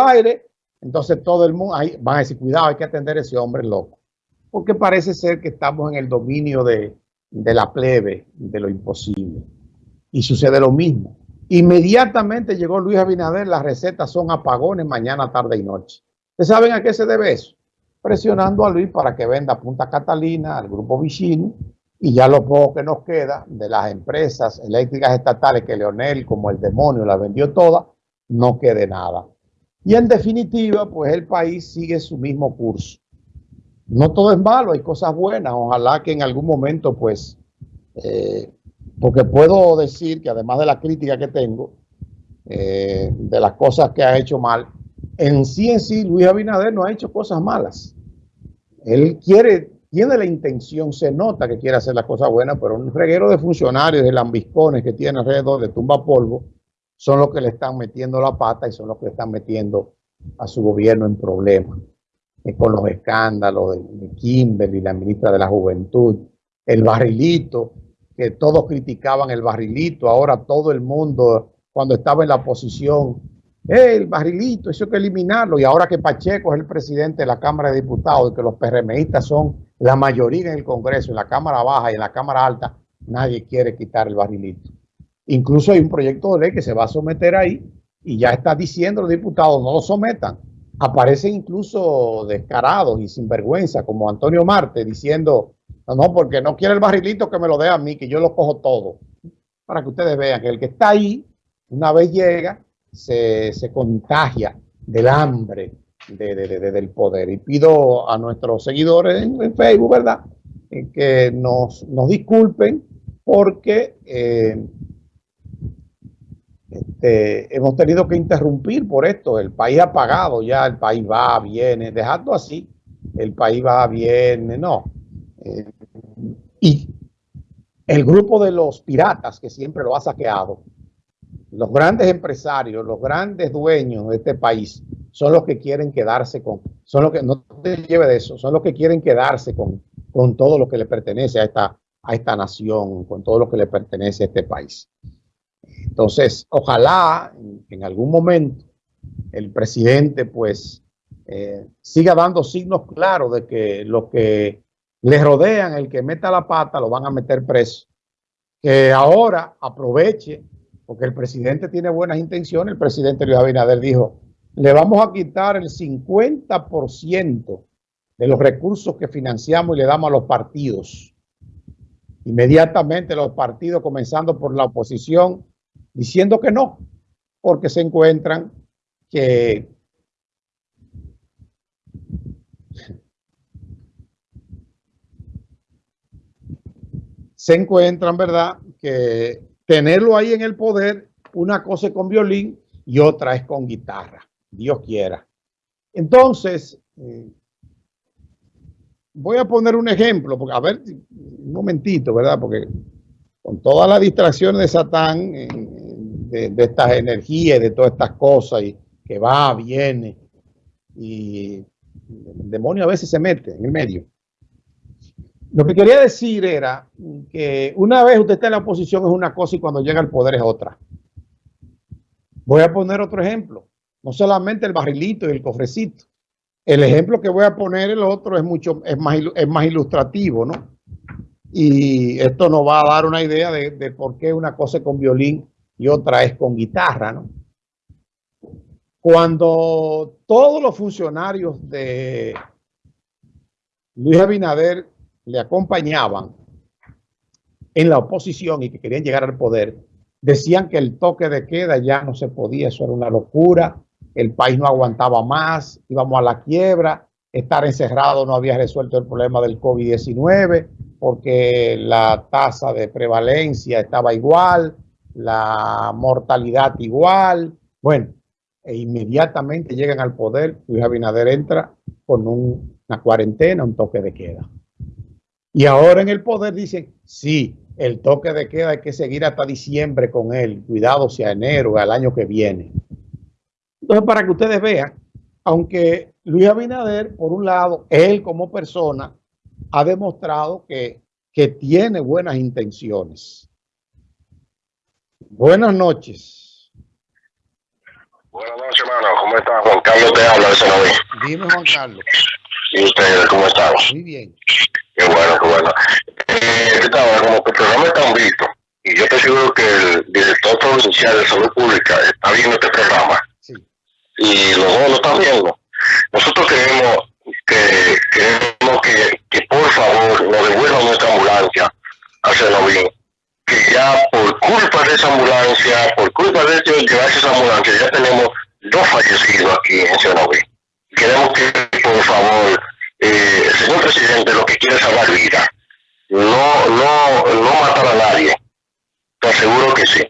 aire, entonces todo el mundo, ahí van a decir, cuidado, hay que atender a ese hombre loco. Porque parece ser que estamos en el dominio de, de la plebe, de lo imposible. Y sucede lo mismo. Inmediatamente llegó Luis Abinader, las recetas son apagones mañana, tarde y noche. ¿Ustedes saben a qué se debe eso? Presionando a Luis para que venda Punta Catalina al grupo Vicini y ya lo poco que nos queda de las empresas eléctricas estatales que Leonel, como el demonio, las vendió todas, no quede nada. Y en definitiva, pues el país sigue su mismo curso. No todo es malo, hay cosas buenas. Ojalá que en algún momento, pues, eh, porque puedo decir que además de la crítica que tengo, eh, de las cosas que ha hecho mal, en sí en sí Luis Abinader no ha hecho cosas malas. Él quiere, tiene la intención, se nota que quiere hacer las cosas buenas, pero un reguero de funcionarios, de lambiscones que tiene alrededor de tumba polvo, son los que le están metiendo la pata y son los que le están metiendo a su gobierno en problemas. con los escándalos de Kimberly, la ministra de la Juventud, el barrilito, que todos criticaban el barrilito, ahora todo el mundo, cuando estaba en la oposición, el barrilito, eso hay que eliminarlo, y ahora que Pacheco es el presidente de la Cámara de Diputados y que los PRMistas son la mayoría en el Congreso, en la Cámara Baja y en la Cámara Alta, nadie quiere quitar el barrilito. Incluso hay un proyecto de ley que se va a someter ahí y ya está diciendo los diputados no lo sometan. Aparecen incluso descarados y sinvergüenza como Antonio Marte diciendo no, no, porque no quiere el barrilito que me lo dé a mí, que yo lo cojo todo. Para que ustedes vean que el que está ahí, una vez llega, se, contagia del hambre del poder. Y pido a nuestros seguidores en, Facebook, ¿verdad? Eh, que nos, disculpen porque eh, este, hemos tenido que interrumpir por esto. El país ha pagado ya, el país va, viene, dejando así, el país va, viene, no. Eh, y el grupo de los piratas que siempre lo ha saqueado, los grandes empresarios, los grandes dueños de este país, son los que quieren quedarse con, son los que, no te lleve de eso, son los que quieren quedarse con, con todo lo que le pertenece a esta, a esta nación, con todo lo que le pertenece a este país. Entonces, ojalá en algún momento el presidente pues eh, siga dando signos claros de que los que le rodean, el que meta la pata, lo van a meter preso. Que ahora aproveche, porque el presidente tiene buenas intenciones, el presidente Luis Abinader dijo, le vamos a quitar el 50% de los recursos que financiamos y le damos a los partidos. Inmediatamente los partidos, comenzando por la oposición, diciendo que no, porque se encuentran que se encuentran, ¿verdad? Que tenerlo ahí en el poder, una cosa es con violín y otra es con guitarra, Dios quiera. Entonces, eh, voy a poner un ejemplo, porque a ver, un momentito, ¿verdad? Porque con todas las distracciones de Satán, de, estas energías, de todas estas cosas, y que va, viene, y el demonio a veces se mete en el medio. Lo que quería decir era que una vez usted está en la oposición es una cosa y cuando llega al poder es otra. Voy a poner otro ejemplo. No solamente el barrilito y el cofrecito. El ejemplo que voy a poner el otro es mucho es más, es más ilustrativo, ¿no? Y esto nos va a dar una idea de, de por qué una cosa con violín y otra es con guitarra, ¿no? Cuando todos los funcionarios de Luis Abinader le acompañaban en la oposición y que querían llegar al poder, decían que el toque de queda ya no se podía, eso era una locura, el país no aguantaba más, íbamos a la quiebra, estar encerrado no había resuelto el problema del COVID-19 porque la tasa de prevalencia estaba igual, la mortalidad igual. Bueno, e inmediatamente llegan al poder, Luis Abinader entra con una cuarentena, un toque de queda. Y ahora en el poder dicen, sí, el toque de queda hay que seguir hasta diciembre con él, cuidado sea enero, al año que viene. Entonces, para que ustedes vean, aunque Luis Abinader, por un lado, él como persona, ha demostrado que, que tiene buenas intenciones. Buenas noches. Buenas noches, hermano. ¿Cómo estás? Juan Carlos te habla de Senoví. Dime, Juan Carlos. ¿Y ustedes cómo están? Muy bien. Qué bueno, qué bueno. Eh, ¿qué tal? Como que el programa está un visto, y yo estoy seguro que el director provincial de salud pública está viendo este programa, Sí. y los dos lo están viendo. Nosotros queremos que, queremos que, que por favor nos devuelvan nuestra ambulancia a Senoví, que ya por culpa de esa ambulancia, ellos llevarse esa ambulancia, ya tenemos dos fallecidos aquí en Senoví. Queremos que, por favor, eh, señor presidente lo que quiere es salvar vidas, no, no, no matar a nadie. Te aseguro que sí.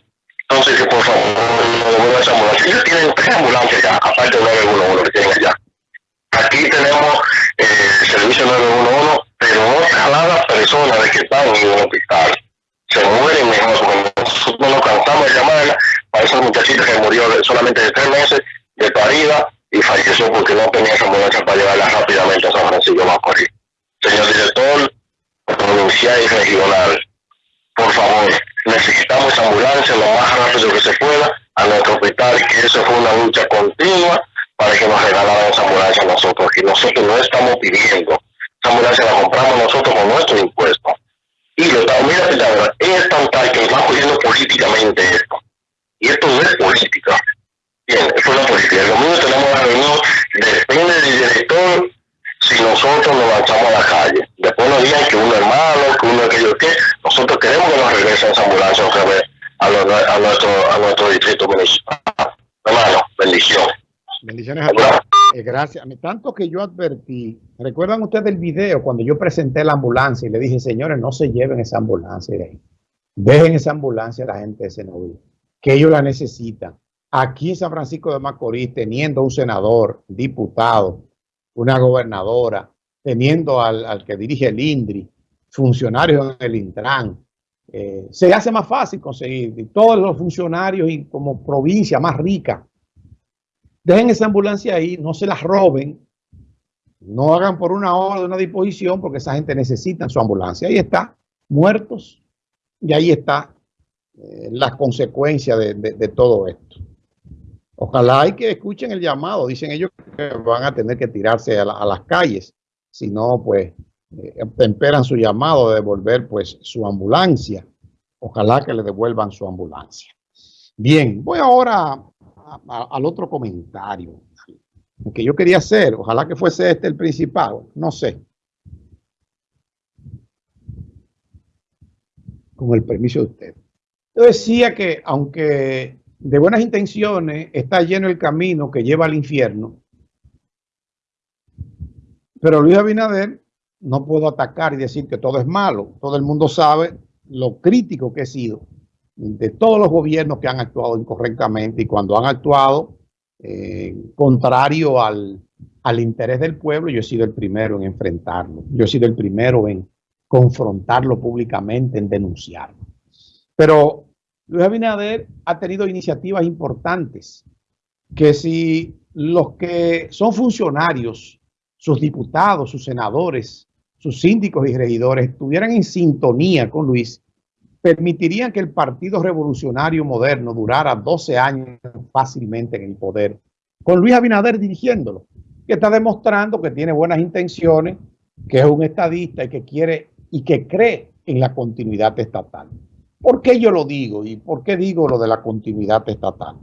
Entonces, que por favor, no devuelvan esa ambulancia. Ellos tienen tres ambulancias ya, 33 meses de parida y falleció porque no tenía esa ambulancia para llevarla rápidamente a San Francisco Macorís. Señor director provincial y regional, por favor, necesitamos esa ambulancia lo más rápido que se pueda a nuestro hospital, que eso fue una lucha continua para que nos regalaran esa ambulancia a nosotros, que nosotros no estamos pidiendo. Esa ambulancia la compramos nosotros con nuestro impuesto Y lo también es tan tal que nos va cogiendo políticamente esto. Y esto no es política. Lanzamos a la calle. Después nos digan que uno es malo, que uno es aquello que. Nosotros queremos que nos regresen esa ambulancia otra vez a, lo- a nuestro, a nuestro distrito municipal. Hermano, bendición. Bendiciones a todos. Eh, gracias. Tanto que yo advertí, ¿recuerdan ustedes el video cuando yo presenté la ambulancia y le dije, señores, no se lleven esa ambulancia de ahí. Dejen esa ambulancia a la gente de Senoví, que ellos la necesitan. Aquí en San Francisco de Macorís, teniendo un senador, diputado, una gobernadora, teniendo al, que dirige el INDRI, funcionarios en el Intran, eh, se hace más fácil conseguir. Todos los funcionarios y como provincia más rica dejen esa ambulancia ahí, no se la roben, no hagan por una hora una disposición porque esa gente necesita su ambulancia. Ahí está, muertos, y ahí está eh, las consecuencias de, todo esto. Ojalá y que escuchen el llamado, dicen ellos que van a tener que tirarse a las calles, si no, pues, eh, temperan su llamado de devolver, pues, su ambulancia. Ojalá que le devuelvan su ambulancia. Bien, voy ahora al otro comentario que yo quería hacer. Ojalá que fuese este el principal. No sé. Con el permiso de usted. Yo decía que aunque de buenas intenciones está lleno el camino que lleva al infierno, pero Luis Abinader no puedo atacar y decir que todo es malo. Todo el mundo sabe lo crítico que he sido de todos los gobiernos que han actuado incorrectamente y cuando han actuado eh, contrario al, al interés del pueblo, yo he sido el primero en enfrentarlo. Yo he sido el primero en confrontarlo públicamente, en denunciarlo. Pero Luis Abinader ha tenido iniciativas importantes que si los que son funcionarios, sus diputados, sus senadores, sus síndicos y regidores estuvieran en sintonía con Luis, permitirían que el Partido Revolucionario Moderno durara 12 años fácilmente en el poder, con Luis Abinader dirigiéndolo, que está demostrando que tiene buenas intenciones, que es un estadista y que quiere y que cree en la continuidad estatal. ¿Por qué yo lo digo y por qué digo lo de la continuidad estatal?